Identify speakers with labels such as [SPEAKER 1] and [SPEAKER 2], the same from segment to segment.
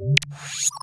[SPEAKER 1] Música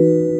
[SPEAKER 1] you